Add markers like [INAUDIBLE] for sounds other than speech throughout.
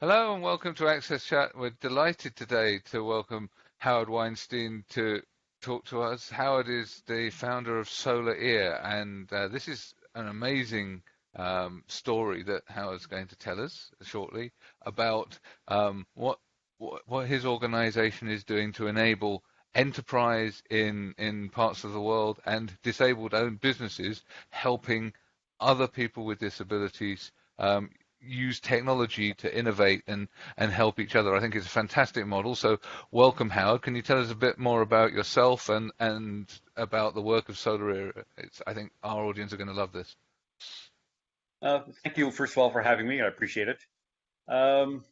Hello and welcome to Access Chat. We're delighted today to welcome Howard Weinstein to talk to us. Howard is the founder of Solar Ear, and uh, this is an amazing um, story that Howard's going to tell us shortly about um, what, what, what his organization is doing to enable enterprise in in parts of the world and disabled owned businesses helping other people with disabilities um, use technology to innovate and, and help each other. I think it's a fantastic model. So welcome, Howard. Can you tell us a bit more about yourself and, and about the work of Solar Ear's, I think our audience are going to love this. Uh, thank you, first of all, for having me. I appreciate it. Um,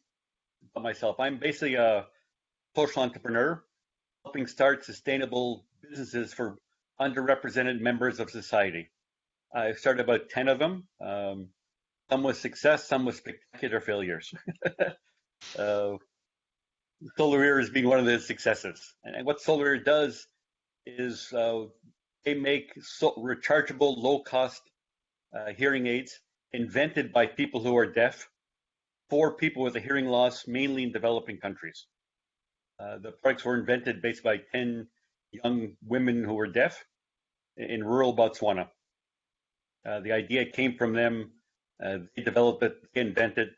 about myself, I'm basically a social entrepreneur, helping start sustainable businesses for underrepresented members of society. I've started about 10 of them. Um, some with success, some with spectacular failures. [LAUGHS] uh, Solar is being one of the successes. And what Solar Ear does is uh, they make so rechargeable, low-cost uh, hearing aids invented by people who are deaf for people with a hearing loss, mainly in developing countries. Uh, the products were invented based by 10 young women who were deaf in rural Botswana. Uh, the idea came from them uh, they develop it, they invent it,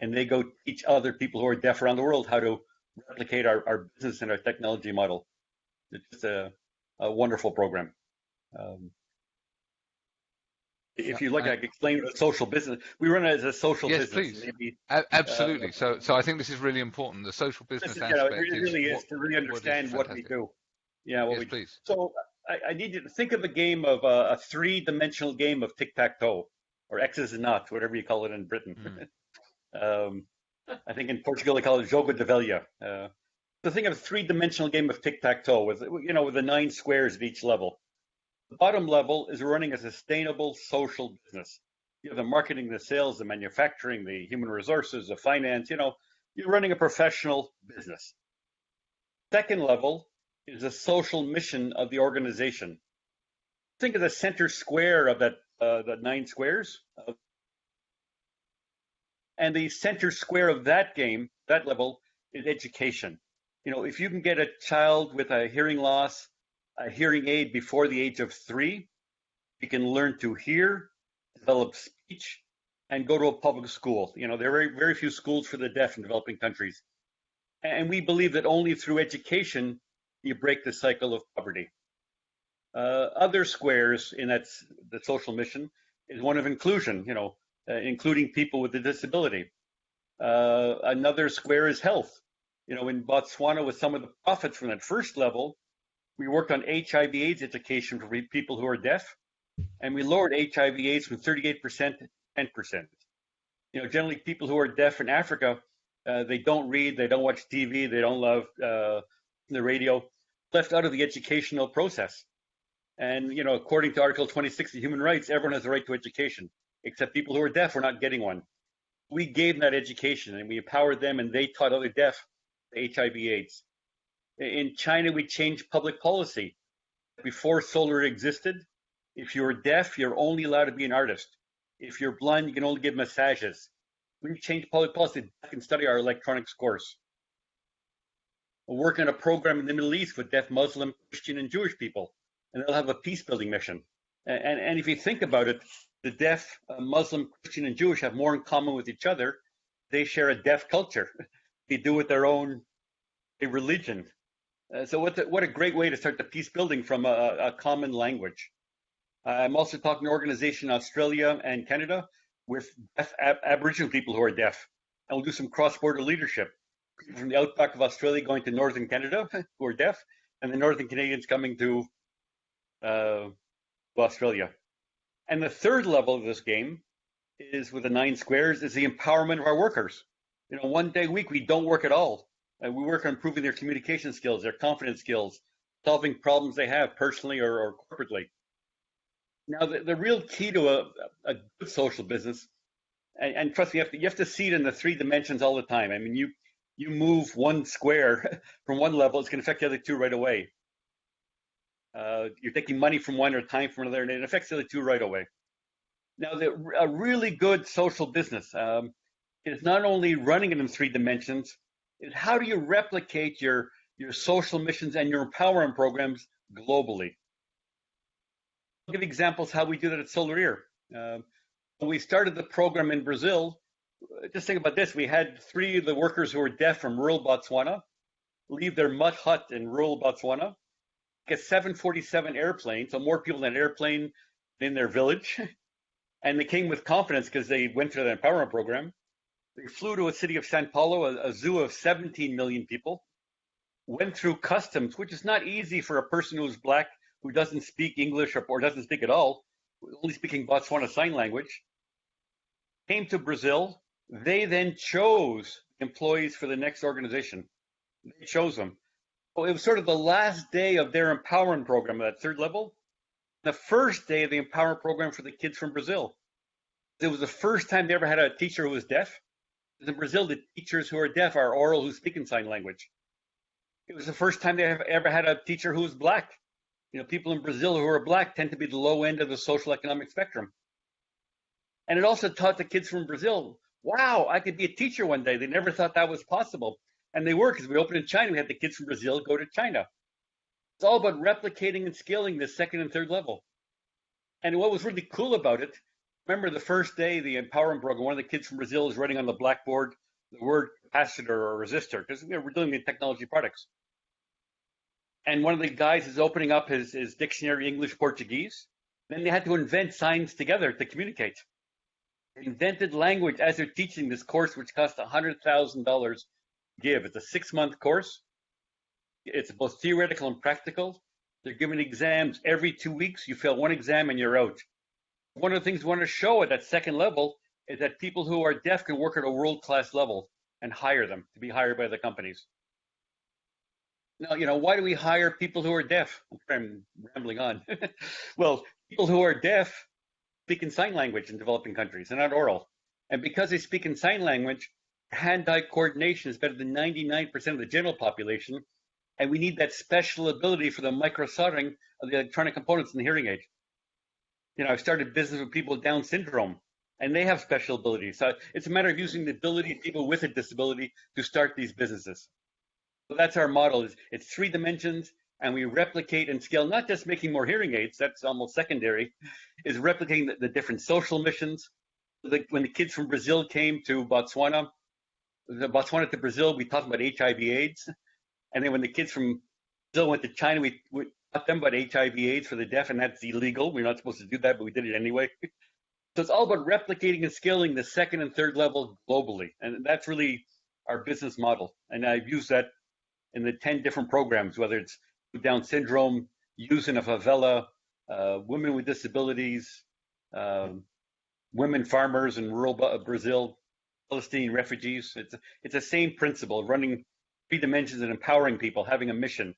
and they go teach other people who are deaf around the world how to replicate our, our business and our technology model. It's just a, a wonderful program. Um, if you like, I, I can explain social business. We run it as a social yes, business. Yes, please. Maybe, uh, Absolutely. Uh, so, so I think this is really important. The social business is, aspect. Yeah, it really, is, is, to really understand what, what we do. Yeah, what yes, we please. So I, I, need you to think of a game of uh, a three-dimensional game of tic-tac-toe or X's and not, whatever you call it in Britain. Mm. [LAUGHS] um, I think in Portugal they call it jogo de velha. Uh, so think of a three-dimensional game of tic-tac-toe with you know with the nine squares at each level. The bottom level is running a sustainable social business. You have the marketing, the sales, the manufacturing, the human resources, the finance. You know, you're running a professional business. Second level is the social mission of the organization. Think of the center square of that uh, the nine squares. And the center square of that game, that level, is education. You know, if you can get a child with a hearing loss, a hearing aid before the age of three, you can learn to hear, develop speech, and go to a public school. You know, there are very, very few schools for the deaf in developing countries. And we believe that only through education you break the cycle of poverty. Uh, other squares in that the social mission is one of inclusion, you know, uh, including people with a disability. Uh, another square is health. You know, in Botswana, with some of the profits from that first level, we worked on HIV/AIDS education for people who are deaf, and we lowered HIV/AIDS from 38% to 10%. You know, generally people who are deaf in Africa, uh, they don't read, they don't watch TV, they don't love uh, the radio, left out of the educational process. And, you know, according to Article 26 of human rights, everyone has a right to education, except people who are deaf are not getting one. We gave them that education and we empowered them and they taught other deaf HIV AIDS. In China, we changed public policy. Before solar existed, if you're deaf, you're only allowed to be an artist. If you're blind, you can only give massages. When We changed public policy back can study our electronics course. We're working on a program in the Middle East with deaf Muslim, Christian, and Jewish people and they'll have a peace building mission. And, and, and if you think about it, the deaf, uh, Muslim, Christian, and Jewish have more in common with each other. They share a deaf culture. [LAUGHS] they do with their own a religion. Uh, so what, the, what a great way to start the peace building from a, a common language. I'm also talking to an organization in Australia and Canada with deaf ab Aboriginal people who are deaf. And we'll do some cross-border leadership. People from the outback of Australia going to northern Canada [LAUGHS] who are deaf, and the northern Canadians coming to uh, Australia. And the third level of this game is with the nine squares is the empowerment of our workers. You know, one day a week we don't work at all. And we work on improving their communication skills, their confidence skills, solving problems they have personally or, or corporately. Now, the, the, real key to a, a good social business, and, and, trust me, you have, to, you have to see it in the three dimensions all the time. I mean, you you move one square [LAUGHS] from one level, it's going to affect the other two right away. Uh, you're taking money from one or time from another, and it affects the other two right away. Now, the, a really good social business um, is not only running it in three dimensions, is how do you replicate your, your social missions and your empowerment programs globally? I'll give examples how we do that at Solar Ear. Uh, when we started the program in Brazil, just think about this. We had three of the workers who were deaf from rural Botswana leave their mud hut in rural Botswana, get 747 airplane, so more people than an airplane in their village. [LAUGHS] And they came with confidence because they went through the empowerment program. They flew to a city of Sao Paulo, a, a zoo of 17 million people, went through customs, which is not easy for a person who's black, who doesn't speak English or, or doesn't speak at all, only speaking Botswana Sign Language, came to Brazil. They then chose employees for the next organization. They chose them. It was sort of the last day of their empowerment program at that third level. The first day of the empowerment program for the kids from Brazil. It was the first time they ever had a teacher who was deaf. In Brazil, the teachers who are deaf are oral who speak in sign language. It was the first time they have ever had a teacher who was black. You know, people in Brazil who are black tend to be the low end of the social economic spectrum. And it also taught the kids from Brazil, wow, I could be a teacher one day. They never thought that was possible. And they were because we opened in China. We had the kids from Brazil go to China. It's all about replicating and scaling the second and third level. And what was really cool about it, remember the first day, the empowerment program, one of the kids from Brazil is writing on the blackboard the word capacitor or resistor because we're doing the technology products. And one of the guys is opening up his, his dictionary English Portuguese. Then they had to invent signs together to communicate. Invented language as they're teaching this course, which cost $100,000 give. It's a six month course. It's both theoretical and practical. They're giving exams every two weeks. You fail one exam and you're out. One of the things we want to show at that second level is that people who are deaf can work at a world class level and hire them to be hired by the companies. Now, you know, why do we hire people who are deaf? I'm rambling on. [LAUGHS] well, people who are deaf speak in sign language in developing countries and not oral. And because they speak in sign language, hand-eye coordination is better than 99% of the general population, and we need that special ability for the micro soldering of the electronic components in the hearing aid. You know, I've started business with people with Down syndrome, and they have special abilities. So it's a matter of using the ability of people with a disability to start these businesses. So that's our model. It's three dimensions, and we replicate and scale. Not just making more hearing aids. That's almost secondary. Is replicating the, the different social missions. The, when the kids from Brazil came to Botswana, the Botswana to Brazil, we talked about HIV/AIDS, and then when the kids from Brazil went to China, we, we taught them about HIV/AIDS for the deaf, and that's illegal. We're not supposed to do that, but we did it anyway. [LAUGHS] so it's all about replicating and scaling the second and third level globally, and that's really our business model. And I've used that in the 10 different programs, whether it's Down syndrome, youth in a favela, uh, women with disabilities, um, women farmers in rural Brazil, Palestinian refugees. It's it's the same principle, running three dimensions and empowering people, having a mission.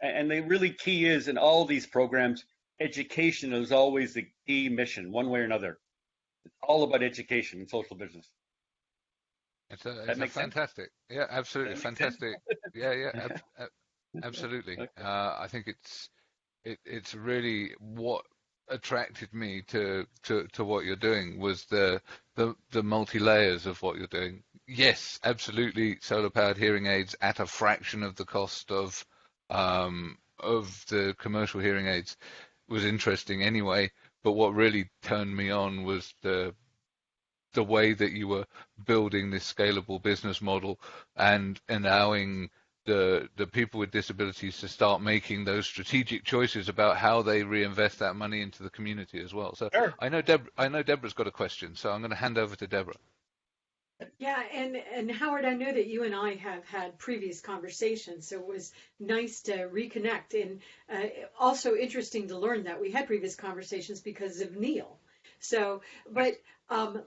And the really key is in all these programs, education is always the key mission, one way or another. It's all about education and social business. It's a, it's a fantastic, sense? yeah, absolutely fantastic. yeah, yeah, [LAUGHS] ab- ab- absolutely. Uh, I think it's it, it's really what attracted me to, to, to what you're doing was the the, the multi layers of what you're doing. Yes, absolutely, solar powered hearing aids at a fraction of the cost of um, of the commercial hearing aids was interesting anyway. But what really turned me on was the the way that you were building this scalable business model and allowing the the people with disabilities to start making those strategic choices about how they reinvest that money into the community as well. So sure. I know Deb I know Deborah's got a question, so I'm going to hand over to Deborah. Yeah, and and Howard, I know that you and I have had previous conversations, so it was nice to reconnect, and uh, also interesting to learn that we had previous conversations because of Neil. So, but um,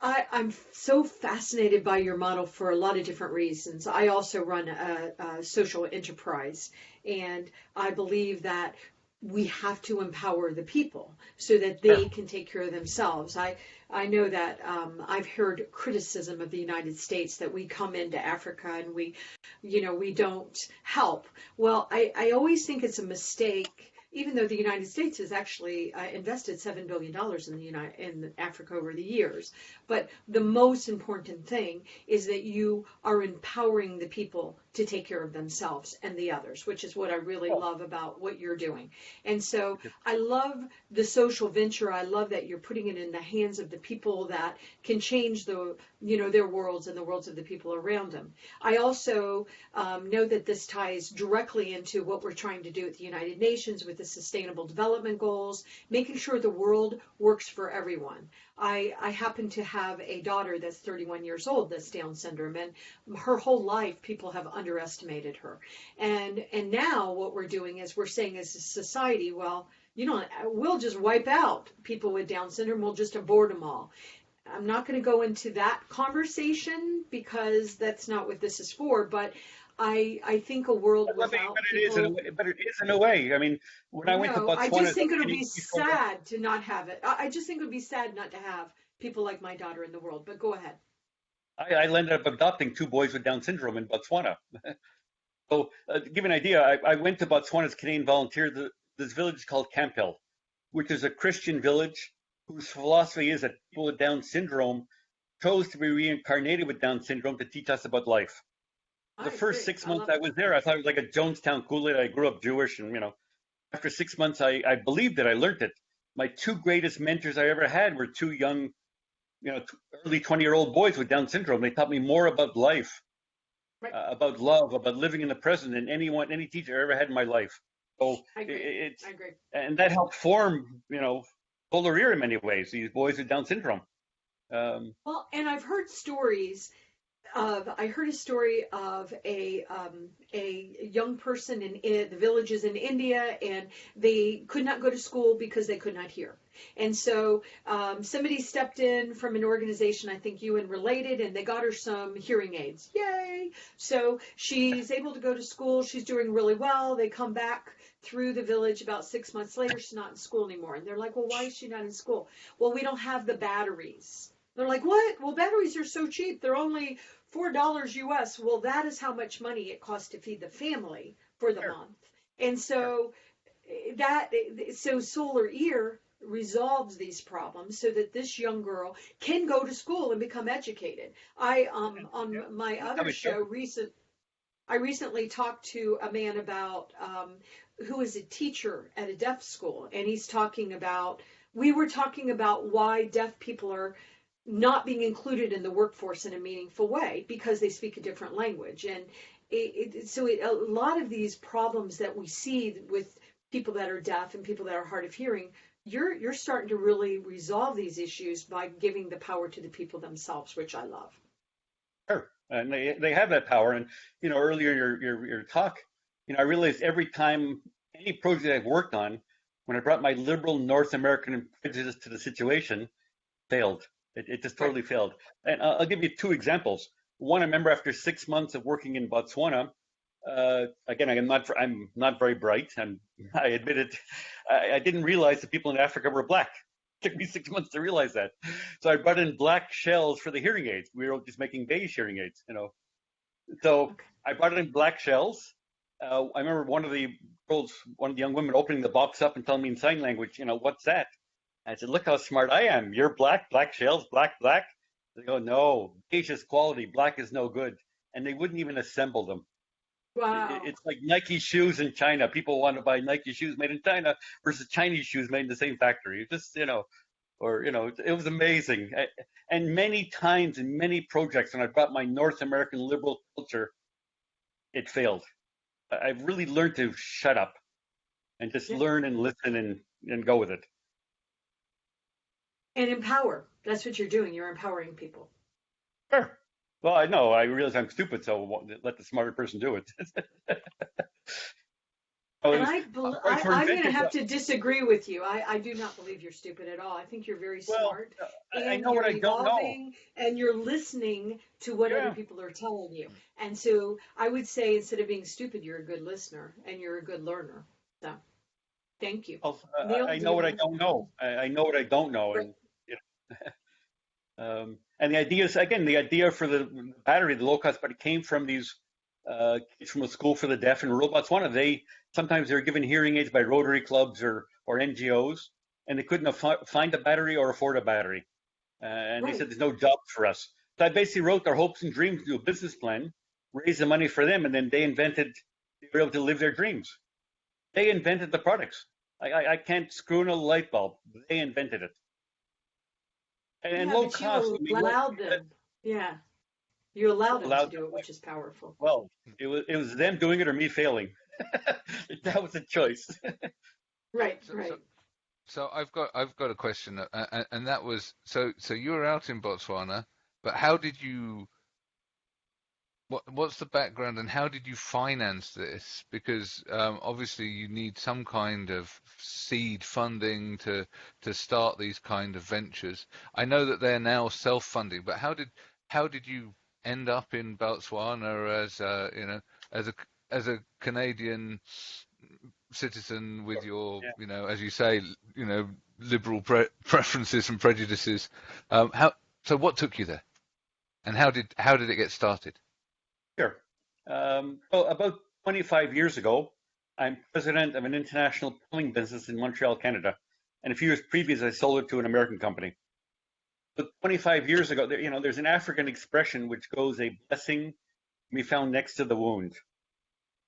I, am so fascinated by your model for a lot of different reasons. I also run a, a, social enterprise, and I believe that we have to empower the people so that they yeah. can take care of themselves. I I know that um, I've heard criticism of the United States that we come into Africa and we, you know, we don't help. Well, I, I always think it's a mistake even though the United States has actually uh, invested seven billion dollars in the United in Africa over the years, but the most important thing is that you are empowering the people to take care of themselves and the others, which is what I really Oh. love about what you're doing. And so I love the social venture. I love that you're putting it in the hands of the people that can change the you know their worlds and the worlds of the people around them. I also um, know that this ties directly into what we're trying to do at the United Nations with the Sustainable Development Goals, making sure the world works for everyone. I, I happen to have a daughter that's 31 years old that's Down syndrome, and her whole life people have underestimated her. And and now what we're doing is we're saying as a society, well, you know, we'll just wipe out people with Down syndrome. We'll just abort them all. I'm not going to go into that conversation because that's not what this is for. But I I think a world But, I mean, without but it is in a way, but it is in a way. I mean, when I went to Botswana, I just think it would be sad to not have it. I I just think it would be sad not to have people like my daughter in the world. But go ahead. I, I ended up adopting two boys with Down syndrome in Botswana. [LAUGHS] so, uh, to give you an idea, I, I went to Botswana as Canadian volunteer. The, this village is called Camphill, which is a Christian village whose philosophy is that people with Down syndrome chose to be reincarnated with Down syndrome to teach us about life. I The first agree. six I months love I was there, I thought it was like a Jonestown Kool-Aid. I grew up Jewish, and you know, after six months, I, I believed it. I learned it. My two greatest mentors I ever had were two young, you know, t- early 20-year-old boys with Down syndrome. They taught me more about life, Right. uh, about love, about living in the present than anyone, any teacher I ever had in my life. So I it, agree. it's I agree. and that helped form, you know, Solar Ear in many ways. These boys with Down syndrome. Um, Well, and I've heard stories of I heard a story of a um, a young person in, in the villages in India, and they could not go to school because they could not hear. And so um, somebody stepped in from an organization, I think you and related, and they got her some hearing aids. Yay! So she's able to go to school. She's doing really well. They come back through the village about six months later. She's not in school anymore, and they're like, "Well, why is she not in school?" Well, we don't have the batteries. They're like, what? Well, batteries are so cheap. They're only four dollars US. Well, that is how much money it costs to feed the family for the Sure. month. And so eh, that so Solar Ear resolves these problems so that this young girl can go to school and become educated. I um on my other show recent I recently talked to a man about um, who is a teacher at a deaf school, and he's talking about. We were talking about why deaf people are not being included in the workforce in a meaningful way because they speak a different language, and it, it, so it, a lot of these problems that we see with people that are deaf and people that are hard of hearing. You're, you're starting to really resolve these issues by giving the power to the people themselves, which I love. Sure, and they they have that power. And you know, earlier your your your talk, you know, I realized every time any project I've worked on, when I brought my liberal North American prejudice to the situation, failed. It, it just totally failed. And uh, I'll give you two examples. One, I remember after six months of working in Botswana. Uh, again, I'm not I'm not very bright, and [LAUGHS] I admit it. I, I didn't realize that people in Africa were black. It [LAUGHS] took me six months to realize that. So I brought in black shells for the hearing aids. We were just making beige hearing aids, you know. So. I brought in black shells. Uh, I remember one of the girls, one of the young women, opening the box up and telling me in sign language, you know, what's that? I said, look how smart I am. You're black, black shells, black, black. They go, no, beige is quality, black is no good. And they wouldn't even assemble them. Wow. It's like Nike shoes in China. People want to buy Nike shoes made in China versus Chinese shoes made in the same factory. It Just you know, or you know, it was amazing. And many times in many projects, when I brought my North American liberal culture, it failed. I- I've really learned to shut up and just Yeah. learn and listen and and go with it. and empower. That's what you're doing. You're empowering people. Sure. Well, I know I realize I'm stupid, so let the smarter person do it. [LAUGHS] And I, I- I, I'm going to have to disagree with you. I, I do not believe you're stupid at all. I think you're very well, smart. I, I and know what I you're don't know. And you're listening to what Yeah. other people are telling you. And so I would say instead of being stupid, you're a good listener and you're a good learner. So thank you. Well, uh, Neil, I know you what I don't know. I, I know what I don't know, and you know, [LAUGHS] um, and the idea is again the idea for the battery, the low cost battery, came from these uh, kids from a school for the deaf in rural Botswana. They sometimes they're given hearing aids by Rotary clubs or or NGOs, and they couldn't find a battery or afford a battery. Uh, and right. they said there's no jobs for us. So I basically wrote their hopes and dreams into a business plan, raised the money for them, and then they invented. They were able to live their dreams. They invented the products. I, I, I can't screw in a light bulb. They invented it. And, and yeah, low cost. You allowed them. Yeah. You allowed them allowed to do it, which is powerful. Well, it was it was them doing it or me failing. [LAUGHS] that was a choice. right, so, right. So, so, I've got I've got a question, uh, and, and that was so so you were out in Botswana, but how did you what what's the background and how did you finance this? Because um, obviously you need some kind of seed funding to to start these kind of ventures. I know that they're now self-funding, but how did how did you end up in Botswana as a, you know as a as a Canadian citizen with your yeah. you know as you say you know liberal pre- [LAUGHS] preferences and prejudices? Um, how so? What took you there, and how did how did it get started? Sure. Um, so about 25 years ago, I'm president of an international plumbing business in Montreal, Canada. And a few years previous, I sold it to an American company. But 25 years ago, there, you know, there's an African expression which goes, "A blessing be found next to the wound."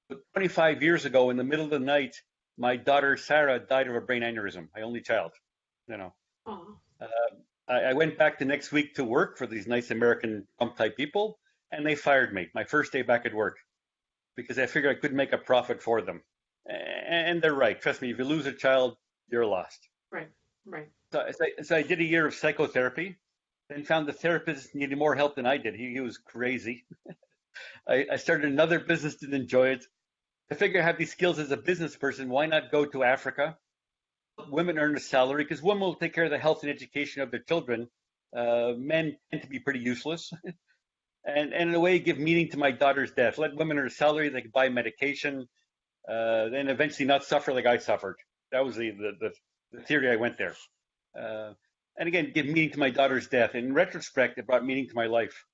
But 25 years ago, in the middle of the night, my daughter Sarah died of a brain aneurysm. My only child. You know. Uh, I, I went back the next week to work for these nice American Trump type people, and they fired me my first day back at work because I figured I couldn't make a profit for them. And they're right. Trust me, if you lose a child, you're lost. Right, right. So, so, I, so I did a year of psychotherapy and found the therapist needed more help than I did. He, he was crazy. [LAUGHS] I, I started another business, didn't enjoy it. I figured I have these skills as a business person. Why not go to Africa? Women earn a salary because women will take care of the health and education of their children. Uh, men tend to be pretty useless. [LAUGHS] and, and in a way give meaning to my daughter's death. Let women earn a salary, they can buy medication, uh, then eventually not suffer like I suffered. That was the, the, the, the theory I went there. Uh, and again, give meaning to my daughter's death. In retrospect, it brought meaning to my life.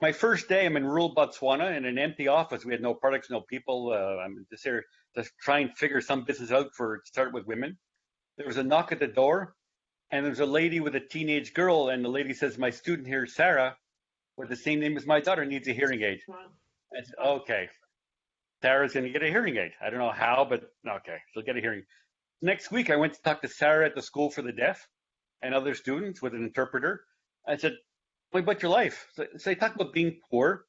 My first day, I'm in rural Botswana in an empty office. We had no products, no people. Uh, I'm just here to try and figure some business out for start with women. There was a knock at the door, and there's a lady with a teenage girl, and the lady says, "My student here, Sarah, with the same name as my daughter needs a hearing aid. Okay, Sarah's going to get a hearing aid. I don't know how, but okay, she'll get a hearing. Next week, I went to talk to Sarah at the School for the Deaf and other students with an interpreter. I said, "What about your life?" So, they talk about being poor,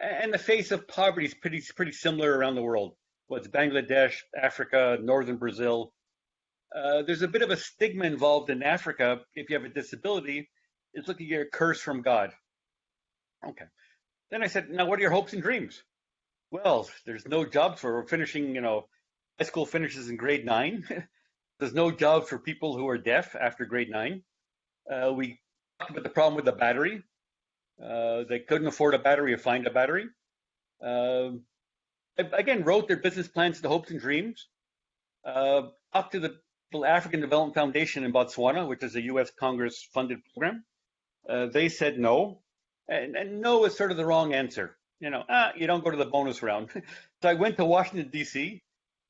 and the face of poverty is pretty pretty similar around the world. What's Bangladesh, Africa, northern Brazil. Uh, there's a bit of a stigma involved in Africa. If you have a disability, it's looking at a curse from God. Okay. Then I said, now what are your hopes and dreams? Well, there's no jobs for finishing, you know, high school finishes in grade nine. [LAUGHS] there's no job for people who are deaf after grade nine. Uh, we talked about the problem with the battery. Uh, they couldn't afford a battery or find a battery. Uh, again, wrote their business plans, the hopes and dreams. Uh, talked to the African Development Foundation in Botswana, which is a U.S. Congress funded program. Uh, they said no. And, and no is sort of the wrong answer. You know, ah, you don't go to the bonus round. [LAUGHS] so I went to Washington D.C.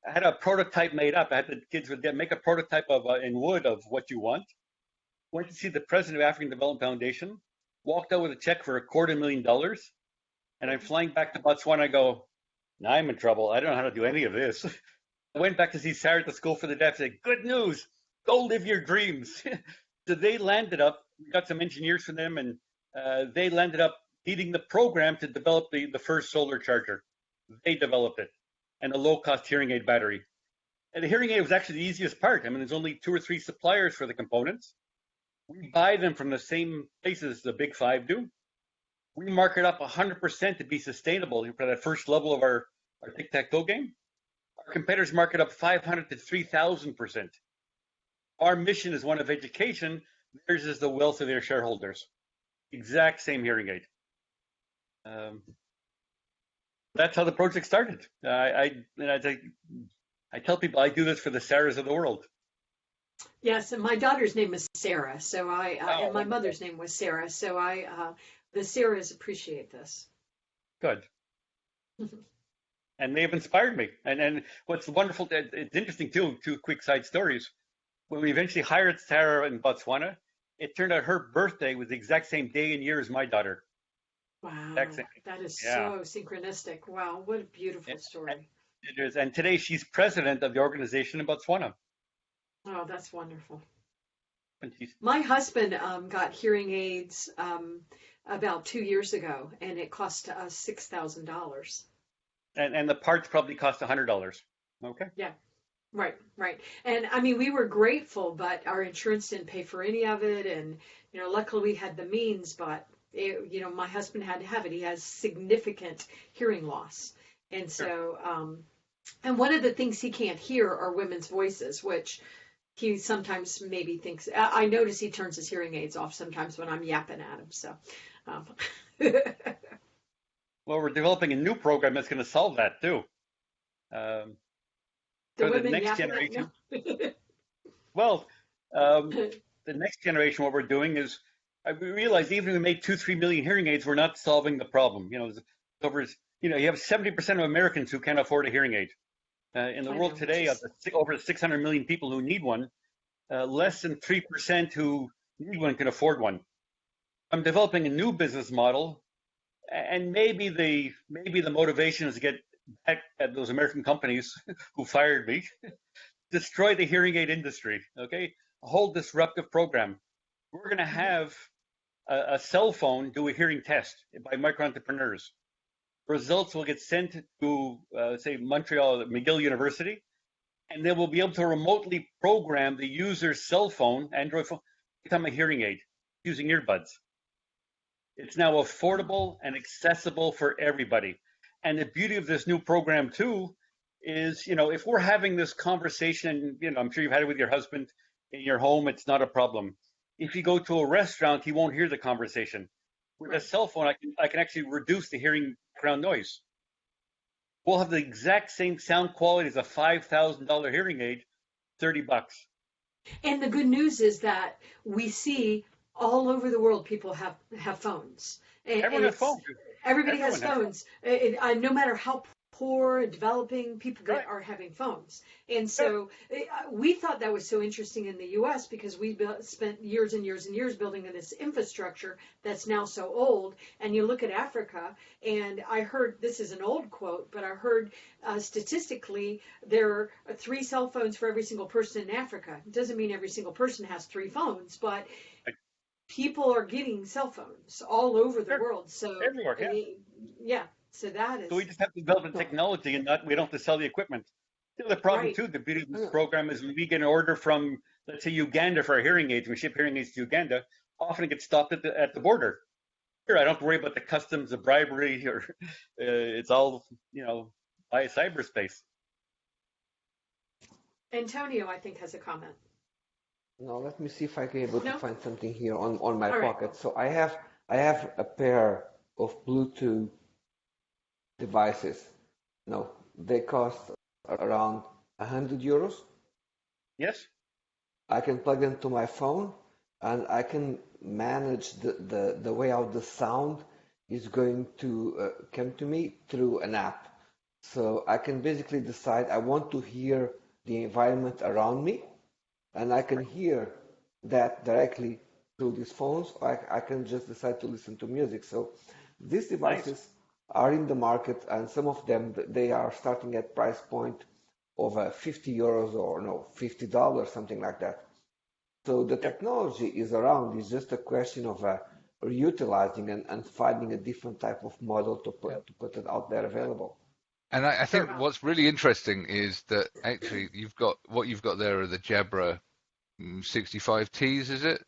I had a prototype made up. I had the kids make a prototype of uh, in wood of what you want. Went to see the president of African Development Foundation. Walked out with a check for a quarter million dollars. And I'm flying back to Botswana. I go, now I'm in trouble. I don't know how to do any of this. [LAUGHS] I went back to see Sarah at the School for the Deaf. Said, good news. Go live your dreams. [LAUGHS] so they landed up. Got some engineers from them and uh, they ended up leading the program to develop the, the first solar charger. They developed it and a low cost hearing aid battery. And the hearing aid was actually the easiest part. I mean, there's only two or three suppliers for the components. We buy them from the same places the big five do. We mark it up 100% to be sustainable for that first level of our, our tic tac toe game. Our competitors mark it up 500 to 3,000%. Our mission is one of education, theirs is the wealth of their shareholders exact same hearing aid. Um, that's how the project started. I, I, I, I tell people I do this for the Sarahs of the world. Yes, and my daughter's name is Sarah, so I, oh, and my mother's name was Sarah, so I, uh, the Sarahs appreciate this. Good. [LAUGHS] and they've inspired me. And and what's wonderful, it's interesting too. Two quick side stories. When we eventually hired Sarah in Botswana, it turned out her birthday was the exact same day and year as my daughter. Wow, that is yeah. so synchronistic. Wow, what a beautiful it, story. It is, and today she's president of the organization in Botswana. Oh, that's wonderful. My husband um, got hearing aids um, about two years ago, and it cost us six thousand dollars. And and the parts probably cost a hundred dollars. Okay. Yeah. Right, right. And I mean, we were grateful, but our insurance didn't pay for any of it. And, you know, luckily we had the means, but, it, you know, my husband had to have it. He has significant hearing loss. And so, um, and one of the things he can't hear are women's voices, which he sometimes maybe thinks, I, I notice he turns his hearing aids off sometimes when I'm yapping at him. So, um. [LAUGHS] well, we're developing a new program that's going to solve that too. Um, the for the next [LAUGHS] generation. well, um, the next generation, what we're doing is, I realize even if we made two, three million hearing aids, we're not solving the problem. You know, over, you know, you have 70% of Americans who can't afford a hearing aid. Uh, in the I world know, today, of the, over 600 million people who need one, uh, less than 3% who need one can afford one. I'm developing a new business model, and maybe the maybe the motivation is to get back at those American companies [LAUGHS] who fired me, [LAUGHS] destroy the hearing aid industry. Okay, a whole disruptive program. We're going to have a, a, cell phone do a hearing test by micro entrepreneurs. Results will get sent to, uh, say, Montreal McGill University, and they will be able to remotely program the user's cell phone, Android phone, become a hearing aid using earbuds. It's now affordable and accessible for everybody. And the beauty of this new program too is, you know, if we're having this conversation, you know, I'm sure you've had it with your husband in your home, it's not a problem. If you go to a restaurant, he won't hear the conversation. With a cell phone, I can I can actually reduce the hearing background noise. We'll have the exact same sound quality as a five thousand dollar hearing aid, thirty bucks. And the good news is that we see all over the world people have have phones. Everyone has phones. Everybody Everyone has phones. Has it, uh, no matter how poor and developing people right. are having phones. And so uh, we thought that was so interesting in the US because we built, spent years and years and years building this infrastructure that's now so old. And you look at Africa, and I heard this is an old quote, but I heard uh, statistically there are three cell phones for every single person in Africa. It doesn't mean every single person has three phones, but people are getting cell phones all over the world. So everywhere, yeah. yeah. So that is. So we just have to develop the technology, and not we don't have to sell the equipment. The problem right. too, the beauty of this program is we get an order from, let's say, Uganda for our hearing aids, we ship hearing aids to Uganda. Often it gets stopped at the at the border. Here, I don't worry about the customs, the bribery, [LAUGHS] or uh, it's all you know by cyberspace. Antonio, I think, has a comment. Now let me see if I can able no? to find something here on, on my All pocket. Right. So I have I have a pair of Bluetooth devices. No, they cost around hundred euros. Yes. I can plug them to my phone and I can manage the, the, the way out the sound is going to uh, come to me through an app. So I can basically decide I want to hear the environment around me and I can hear that directly through these phones. I, I can just decide to listen to music. So these devices nice. are in the market, and some of them they are starting at price point of uh, 50 euros or no 50 dollars, something like that. So the technology is around. It's just a question of uh, reutilizing and, and finding a different type of model to put to put it out there available. And I, I, think what's really interesting is that actually you've got what you've got there are the Jabra 65Ts, is it?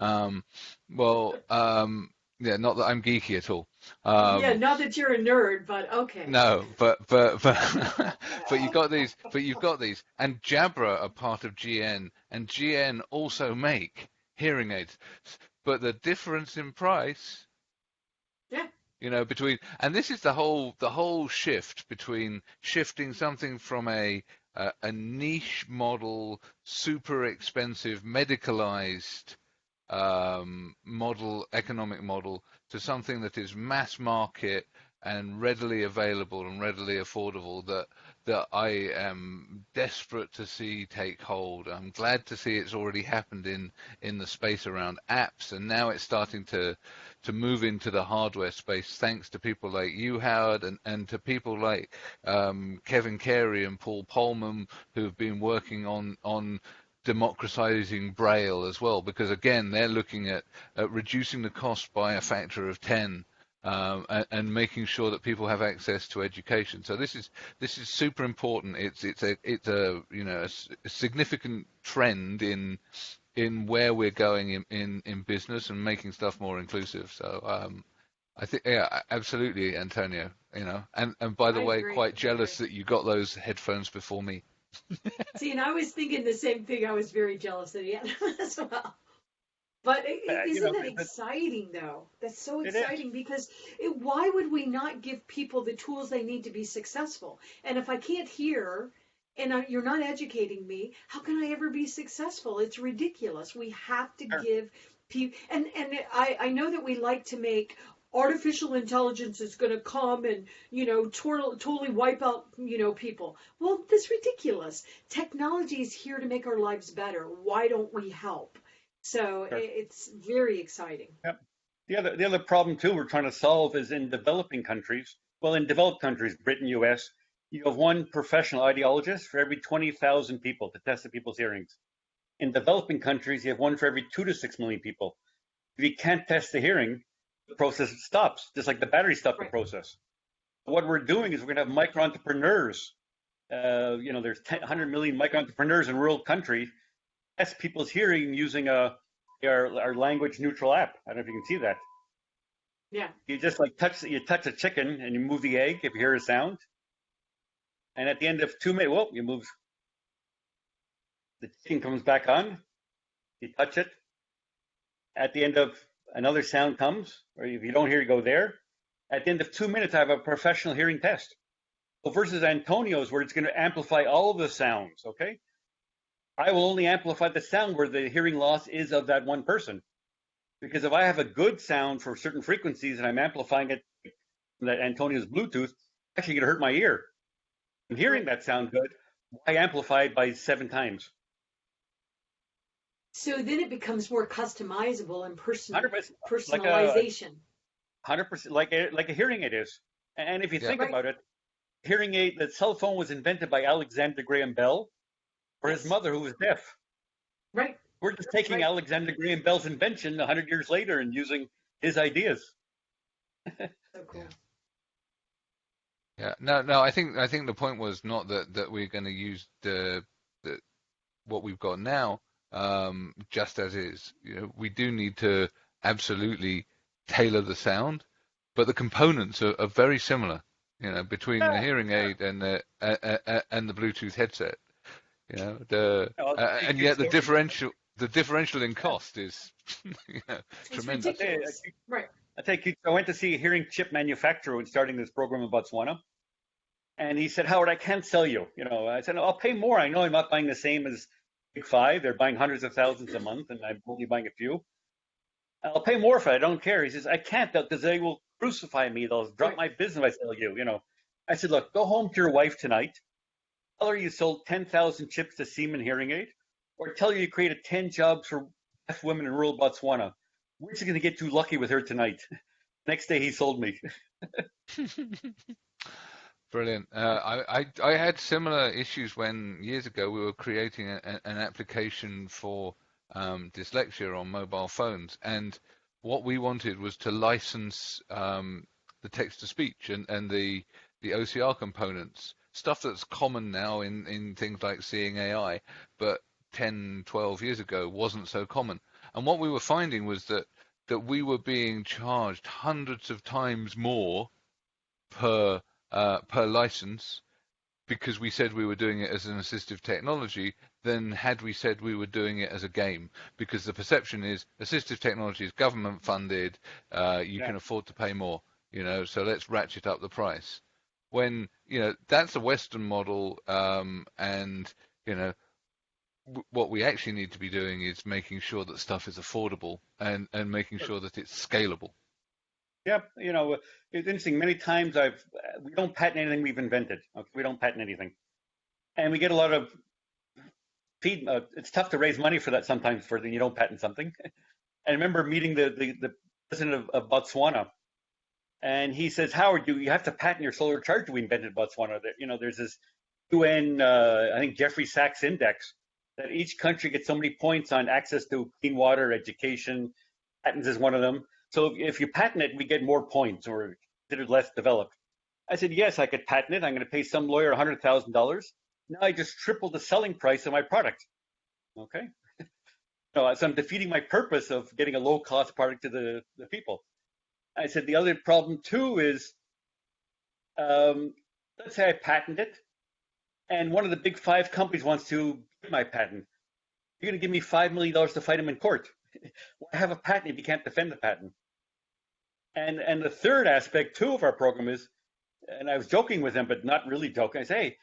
Um, well, um, yeah, not that I'm geeky at all. Um, yeah, not that you're a nerd, but okay. No, but but but [LAUGHS] but you've got these, but you've got these, and Jabra are part of GN, and GN also make hearing aids, but the difference in price. Yeah. You know, between and this is the whole the whole shift between shifting something from a uh, a niche model, super expensive, medicalized um, model, economic model, to something that is mass market, and readily available and readily affordable that that I am desperate to see take hold. I'm glad to see it's already happened in in the space around apps, and now it's starting to to move into the hardware space thanks to people like you, Howard, and, and to people like um, Kevin Carey and Paul Polman who've been working on on democratizing Braille as well, because again, they're looking at, at reducing the cost by a factor of 10 um, and, and, making sure that people have access to education. So this is this is super important. It's it's a it's a you know a, a significant trend in in where we're going in, in, in business and making stuff more inclusive. So um, I think yeah, absolutely, Antonio. You know, and and by the I way, agree. quite jealous that you got those headphones before me. See, and I was thinking the same thing. I was very jealous of them [LAUGHS] as well. But is Uh, you isn't know, that exciting, though? That's so exciting because it, why would we not give people the tools they need to be successful? And if I can't hear and I, you're not educating me, how can I ever be successful? It's ridiculous. We have to Sure. give people, and and I I know that we like to make artificial intelligence is going to come and you know totally wipe out you know people well that's ridiculous technology is here to make our lives better why don't we help so Sure. it's very exciting The other the other problem too we're trying to solve is in developing countries. Well, in developed countries, Britain, U.S., you have one professional audiologist for every 20,000 people to test the people's hearings. In developing countries, you have one for every two to six million people. If you can't test the hearing, the process stops, just like the battery stopped Right. the process. What we're doing is we're going to have micro entrepreneurs. Uh, you know, there's 10, 100 million micro entrepreneurs in rural countries test people's hearing using a our, our language neutral app. I don't know if you can see that. yeah You just like touch you touch a chicken and you move the egg if you hear a sound. And at the end of two minutes, well, you move the chicken comes back on. You touch it. At the end of another sound comes, or if you don't hear, you go there. At the end of two minutes, I have a professional hearing test. So versus Antonio's, where it's going to amplify all of the sounds. Okay, I will only amplify the sound where the hearing loss is of that one person. Because if I have a good sound for certain frequencies and I'm amplifying it that Antonio's Bluetooth, actually going to hurt my ear. I'm hearing that sound good. Why amplify it by seven times? so then it becomes more customizable and personal 100%, like a personalization hundred percent, like a like a hearing aid is. And if you Yeah. think Right. about it, hearing aid, the cell phone was invented by Alexander Graham Bell for his mother who was deaf. right We're just taking Right. Alexander Graham Bell's invention hundred years later and using his ideas. [LAUGHS] so cool Yeah, no, no. I think I think the point was not that that we're going to use the the what we've got now um, just as is. You know, we do need to absolutely tailor the sound, but the components are, are very similar. You know, between the Yeah, hearing yeah. aid and the uh, uh, uh, and the Bluetooth headset. You know, the uh, and yet the differential the differential in cost is [LAUGHS] you know, tremendous. ridiculous right I take you. I went to see a hearing chip manufacturer when starting this program in Botswana, and he said, "Howard, I can't sell you." You know, I said, "I'll pay more. I know I'm not buying the same as Big Five. They're buying hundreds of thousands a month, and I'm only buying a few. I'll pay more for it. I don't care." He says, "I can't because they will crucify me. They'll drop my business if I sell you." You know, I said, "Look, go home to your wife tonight. Tell her you sold ten thousand chips to Siemens Hearing Aid, or tell her you created ten jobs for deaf women in rural Botswana." Which is going to get too lucky with her tonight? [LAUGHS] Next day, he sold me. [LAUGHS] Brilliant. Uh, I, I I had similar issues when years ago we were creating a- an application for um, dyslexia on mobile phones, and what we wanted was to license um, the text to speech and, and the the OCR components, stuff that's common now in, in things like Seeing AI, but 10, 12 years ago wasn't so common. And what we were finding was that that we were being charged hundreds of times more per uh, per license because we said we were doing it as an assistive technology than had we said we were doing it as a game because the perception is assistive technology is government funded uh, you Yeah. can afford to pay more you know so let's ratchet up the price when you know that's a western model um, and you know w- what we actually need to be doing is making sure that stuff is affordable and and making sure that it's scalable Yep. You know, it's interesting. Many times I've we don't patent anything we've invented. Okay? We don't patent anything, and we get a lot of feed. Uh, it's tough to raise money for that sometimes for the you don't patent something. [LAUGHS] and I remember meeting the the, the president of, of, Botswana, and he says, Howard, you you have to patent your solar charger we invented Botswana. That you know, there's this UN, uh, I think Jeffrey Sachs index that each country gets so many points on access to clean water, education. Patents is one of them. So if you patent it, we get more points or considered less developed. I said, yes, I could patent it. I'm going to pay some lawyer $100,000. Now I just tripled the selling price of my product. Okay. [LAUGHS] so, so I'm defeating my purpose of getting a low cost product to the, the people. I said, the other problem too is, um, let's say I patent it and one of the big five companies wants to get my patent. You're going to give me $5 million to fight him in court. [LAUGHS] Why have a patent if you can't defend the patent? And and the third aspect too of our program is, and I was joking with him, but not really joking. I say, hey,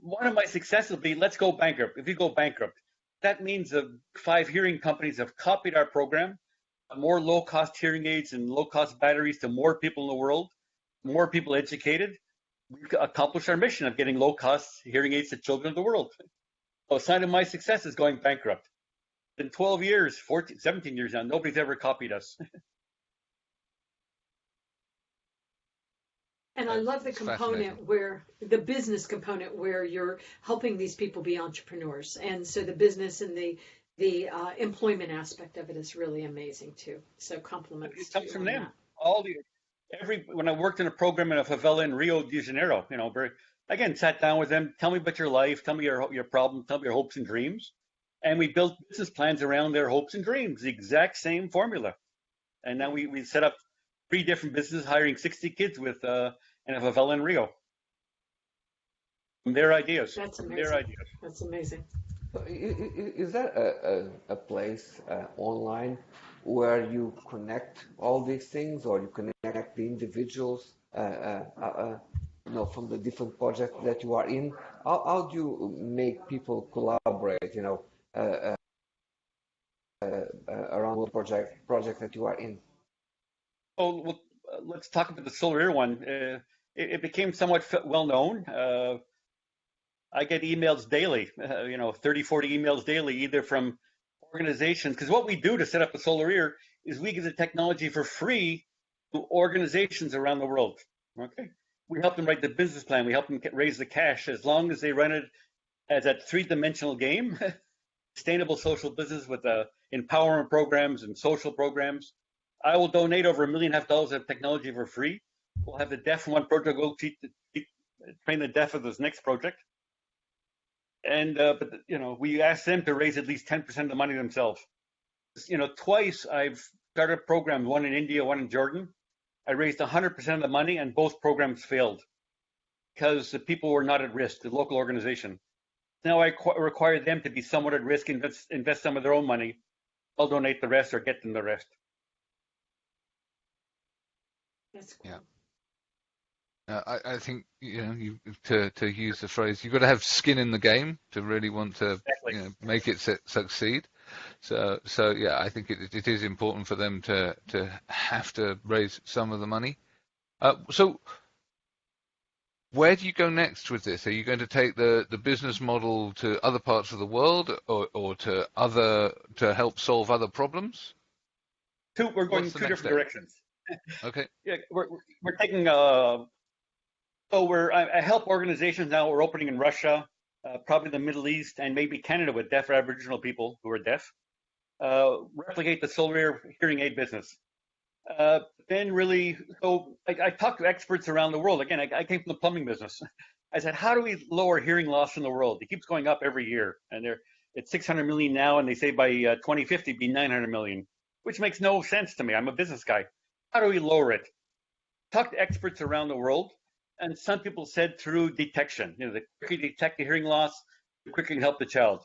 one of my successes will be let's go bankrupt. If you go bankrupt, that means the five hearing companies have copied our program, more low-cost hearing aids and low-cost batteries to more people in the world, more people educated. We've accomplished our mission of getting low-cost hearing aids to children of the world. So a sign of my success is going bankrupt in 12 years, 14, 17 years now, nobody's ever copied us. [LAUGHS] And I love the component where the business component where you're helping these people be entrepreneurs, and so the business and the the uh, employment aspect of it is really amazing too. So compliments. It comes from them. That. All the every when I worked in a program in a favela in Rio de Janeiro, you know, very again sat down with them. Tell me about your life. Tell me your your problems. Tell me your hopes and dreams and we built business plans around their hopes and dreams, the exact same formula. And now we, we set up three different businesses, hiring 60 kids with uh, in a favela in Rio. From their ideas. That's amazing. Their ideas. That's amazing. Is there a, place uh, online where you connect all these things, or you connect the individuals, uh, uh, you know, from the different projects that you are in? How, how do you make people collaborate? You know, uh, uh, uh, around the project project that you are in? Oh, well, let's talk about the solar one. It, it, became somewhat well known. I get emails daily, uh, [LAUGHS] you know, 30, 40 emails daily, either from organizations, because what we do to set up a solar ear is we give the technology for free to organizations around the world. Okay. We help them write the business plan. We help them get, raise the cash as long as they run it as a three dimensional game. [LAUGHS] sustainable social business with uh, empowerment programs and social programs. I will donate over a million half dollars of technology for free. We'll have the deaf one project go teach, teach, train the deaf of this next project. And uh, but you know, we asked them to raise at least 10% of the money themselves. You know, twice I've started programs, one in India, one in Jordan. I raised 100% of the money, and both programs failed because the people were not at risk. The local organization. Now I require them to be somewhat at risk, invest, invest some of their own money. I'll donate the rest or get them the rest. That's cool. Yeah. Uh, I, I, think you know you, to to use the phrase you've got to have skin in the game to really want to exactly. you know, make it su- succeed. So so yeah, I think it, it is important for them to to have to raise some of the money. Uh, so where do you go next with this? Are you going to take the, the business model to other parts of the world or, or to other to help solve other problems? Two, we're going two different step? directions. [LAUGHS] okay. Yeah, we're we're taking uh so we're I, I help organizations now. We're opening in Russia, uh, probably the Middle East, and maybe Canada with deaf Aboriginal people who are deaf. Uh, replicate the solar ear hearing aid business. Uh, then really, so I, I, talked to experts around the world. Again, I, I, came from the plumbing business. [LAUGHS] I said, how do we lower hearing loss in the world? It keeps going up every year, and they're it's 600 million now, and they say by uh, 2050 be 900 million, which makes no sense to me. I'm a business guy. How do we lower it? Talk to experts around the world, and some people said through detection. You know, the quicker you detect the hearing loss, the quicker you can help the child.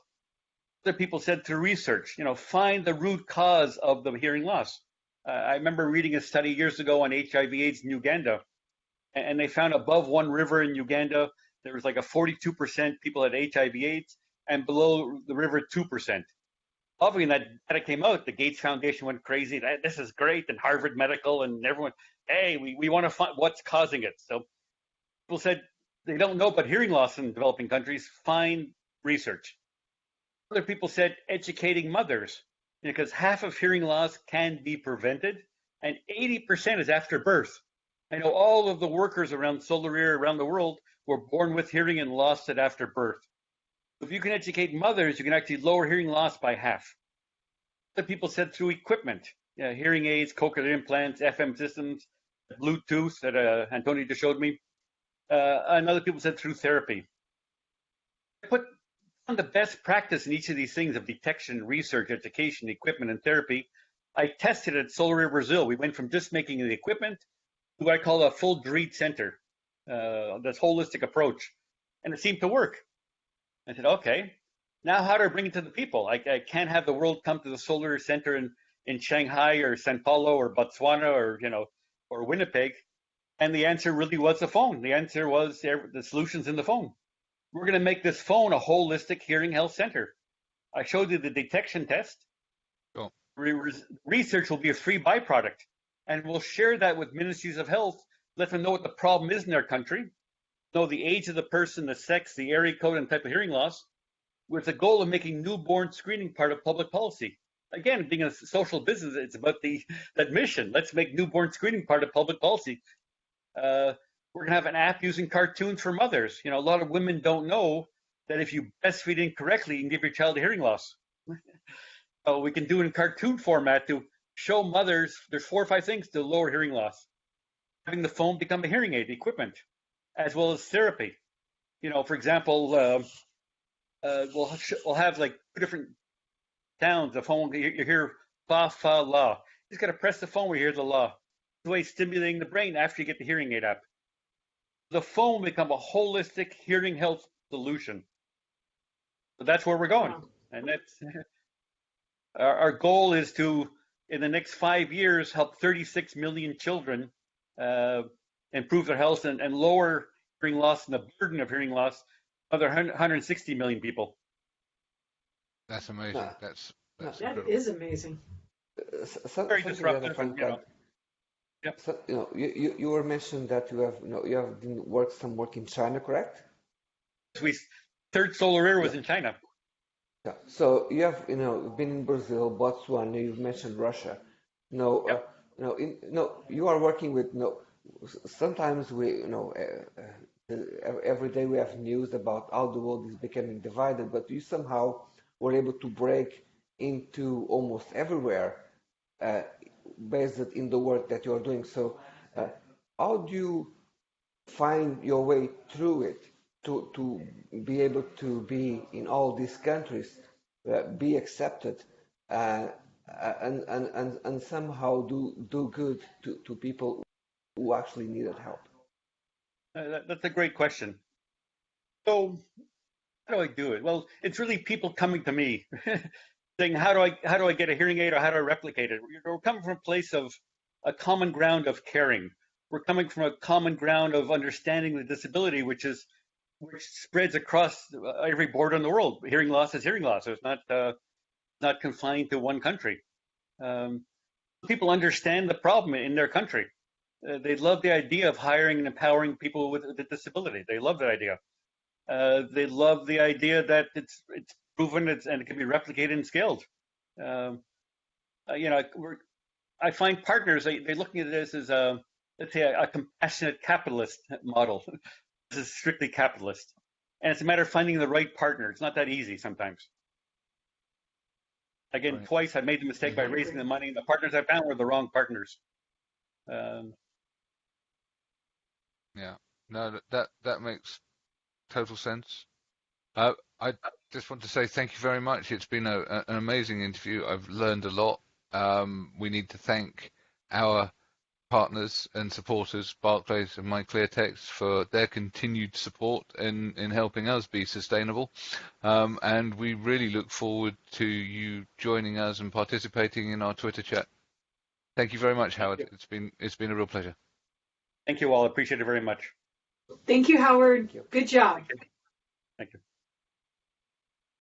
Other people said through research. You know, find the root cause of the hearing loss uh, I remember reading a study years ago on HIV/AIDS in Uganda, and they found above one river in Uganda there was like a 42% people had HIV/AIDS, and below the river 2%. obviously when that data came out, the Gates Foundation went crazy. This is great, and Harvard Medical and everyone, hey, we, we want to find what's causing it. So people said they don't know about hearing loss in developing countries. Find research. Other people said educating mothers because half of hearing loss can be prevented and 80% is after birth. I know all of the workers around Solar Ear around the world were born with hearing and lost it after birth. If you can educate mothers, you can actually lower hearing loss by half. Other people said through equipment, yeah, hearing aids, cochlear implants, FM systems, Bluetooth that uh, Antonio just showed me. Uh, and other people said through therapy. I put on the best practice in each of these things of detection, research, education, equipment, and therapy. I tested at Solar Brazil. We went from just making the equipment to what I call a full DREET center, uh, this holistic approach. And it seemed to work. I said, okay, now how do I bring it to the people? I, I can't have the world come to the solar center in, in Shanghai or Sao Paulo or Botswana or, you know, or Winnipeg. And the answer really was the phone. The answer was the solutions in the phone. We're going to make this phone a holistic hearing health center. I showed you the detection test. Oh. Cool. research will be a free byproduct. And we'll share that with ministries of health, let them know what the problem is in their country, know the age of the person, the sex, the area code, and type of hearing loss, with the goal of making newborn screening part of public policy. Again, being a social business, it's about the that mission. Let's make newborn screening part of public policy. Uh, we're gonna have an app using cartoons for mothers. You know, a lot of women don't know that if you breastfeed incorrectly, you can give your child a hearing loss. [LAUGHS] so we can do it in cartoon format to show mothers there's four or five things to lower hearing loss. Having the phone become a hearing aid equipment as well as therapy. You know, for example, uh, uh, we'll we'll have like two different sounds. The phone you, you hear fa fa la. You just got to press the phone you hear the la. The way stimulating the brain after you get the hearing aid up. The phone become a holistic hearing health solution. So that's where we're going, and that's [LAUGHS] our, our goal is to in the next five years help 36 million children uh, improve their health and, and lower hearing loss and the burden of hearing loss other 160 million people. That's amazing. Yeah. That's, that's that is amazing. Uh, so, Very disruptive. You know. Yep. So, you know, you, you, you were mentioned that you have you know you have been work some work in China, correct? We third solar ear was yeah. in China. Yeah. So you have you know been in Brazil, Botswana. You've mentioned Russia. No, yep. uh, you know, in, no, you are working with no sometimes we, you know, uh, uh, every day we have news about how the world is becoming divided, but you somehow were able to break into almost everywhere uh, based in the work that you are doing. So, uh, how do you find your way through it to to be able to be in all these countries, uh, be accepted? Uh, and, and, and, and somehow do, do good to, to people who actually needed help? Uh, that's a great question. So, how do I do it? Well, it's really people coming to me [LAUGHS] saying, "How do I how do I get a hearing aid or how do I replicate it?" We're coming from a place of a common ground of caring. We're coming from a common ground of understanding the disability, which is which spreads across every border in the world. Hearing loss is hearing loss. it's not uh, not confined to one country. Um, people understand the problem in their country. Uh, they love the idea of hiring and empowering people with a disability. They love that idea. Uh, they love the idea that it's it's proven it's, and it can be replicated and scaled. Um, uh, you know, I find partners they, they're looking at this as a let's say a, a compassionate capitalist model. [LAUGHS] this is strictly capitalist, and it's a matter of finding the right partner. It's not that easy sometimes. Again, right. twice I made the mistake by raising the money. and The partners I found were the wrong partners. Um, yeah. No, that that makes total sense. Uh, I just want to say thank you very much. It's been a, a, an amazing interview. I've learned a lot. Um, we need to thank our partners and supporters, Barclays and MyClearText, for their continued support in, in helping us be sustainable. Um, and we really look forward to you joining us and participating in our Twitter chat. Thank you very much, Howard. It's been it's been a real pleasure. Thank you all. Appreciate it very much. Thank you, Howard. Thank you. Good job. Thank you. Thank you.